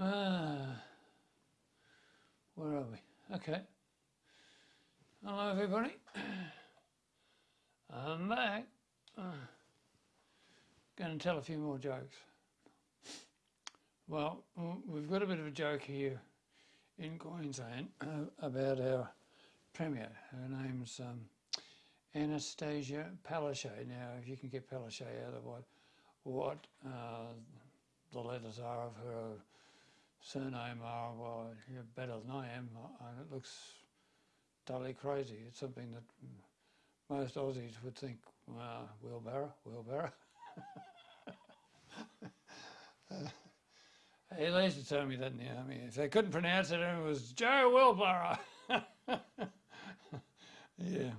Uh, where are we? Okay. Hello, everybody. I'm back. Uh, going to tell a few more jokes. Well, we've got a bit of a joke here in Queensland about our Premier. Her name's um, Anastasia Palaszczuk. Now, if you can get Palaszczuk out of what, what uh, the letters are of her surname are, well, you're better than I am, and it looks totally crazy. It's something that most Aussies would think, well, wheelbarrow, wheelbarrow. uh, they used to tell me that in the army. If they couldn't pronounce it, it was Joe Wheelbarrow. yeah,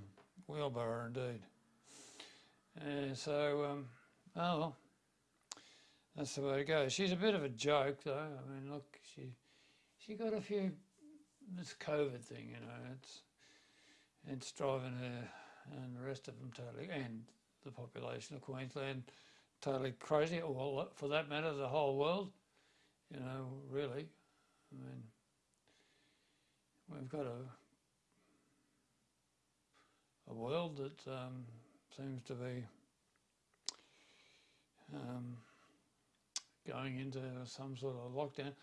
wheelbarrow indeed. Uh, so, um, oh well. That's the way to go. She's a bit of a joke, though. I mean, look, she she got a few this COVID thing, you know. It's it's driving her and the rest of them totally, and the population of Queensland totally crazy. Well, for that matter, the whole world. You know, really. I mean, we've got a a world that um, seems to be. Um, going into some sort of lockdown.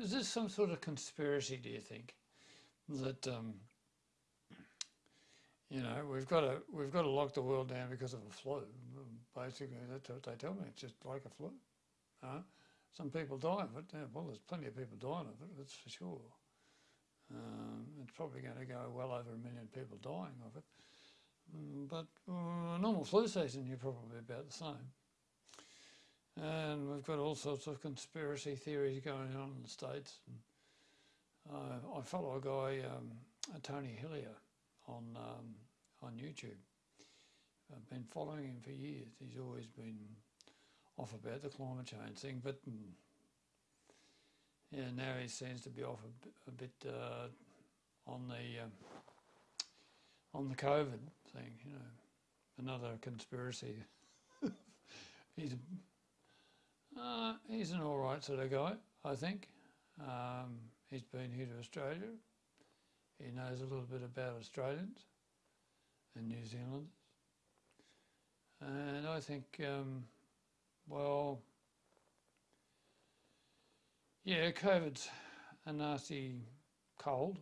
Is this some sort of conspiracy, do you think? That, um, you know, we've got to we've got to lock the world down because of a flu. Basically, that's what they tell me. It's just like a flu. Uh, some people die of it. Yeah, well, there's plenty of people dying of it. That's for sure. Um, it's probably going to go well over a million people dying of it. Mm, but uh, normal flu season, you're probably about the same. And we've got all sorts of conspiracy theories going on in the States. And, uh, I follow a guy, um, Tony Heller, on, um, on YouTube. I've been following him for years. He's always been off about the climate change thing, but mm, yeah, now he seems to be off a, a bit uh, on the um, on the COVID thing. You know, another conspiracy. he's uh, he's an all right sort of guy, I think. Um, he's been here to Australia. He knows a little bit about Australians and New Zealanders. And I think, um, well, yeah, COVID's a nasty cold,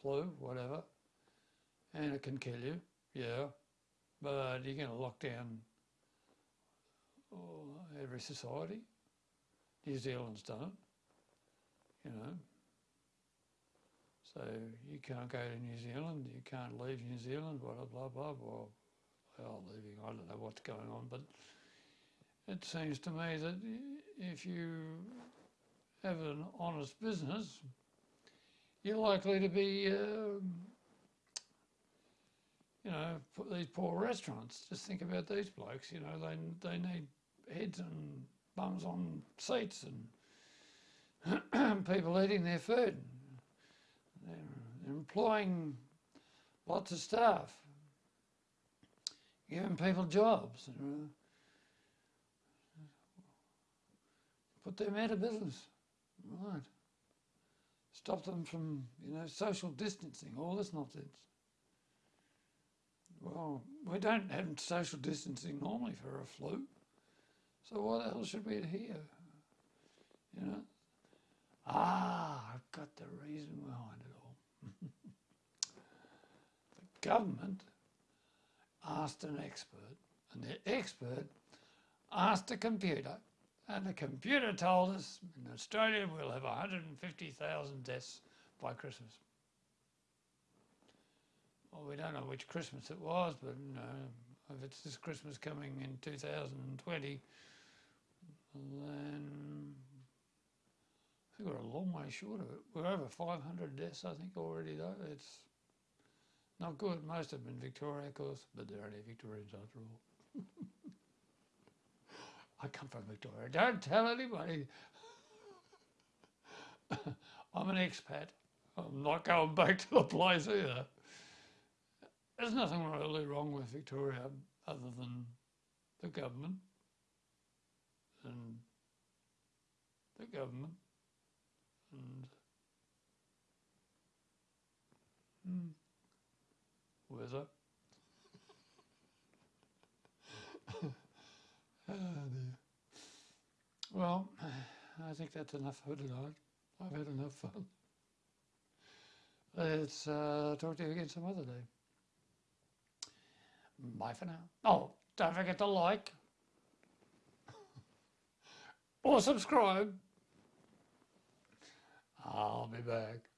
flu, whatever, and it can kill you, yeah, but you're going to lock down oh, every society. New Zealand's done it, you know. So you can't go to New Zealand, you can't leave New Zealand, blah, blah, blah, blah. Well, leaving, I don't know what's going on, but it seems to me that if you have an honest business, you're likely to be, um, you know, put these poor restaurants. Just think about these blokes, you know, they, they need heads and bums on seats and people eating their food. They're, employing lots of staff, giving people jobs. Put them out of business. Right. Stop them from, you know, social distancing, all this nonsense. Well, we don't have social distancing normally for a flu. So what else should we hear? You know? Ah, I've got the reason behind it all. the government asked an expert, and the expert asked a computer, and the computer told us in Australia we'll have 150,000 deaths by Christmas. Well, we don't know which Christmas it was, but you know, if it's this Christmas coming in 2020, then I think we're a long way short of it. We're over 500 deaths, I think, already, though. It's not good. Most have been Victoria, of course, but they're only Victorians after all. I come from Victoria. Don't tell anybody. I'm an expat. I'm not going back to the place either. There's nothing really wrong with Victoria other than the government and the government. And hmm, weather. oh. Well, I think that's enough for tonight. I've had enough fun. Let's uh, talk to you again some other day. Bye for now. Oh, don't forget to like or subscribe. I'll be back.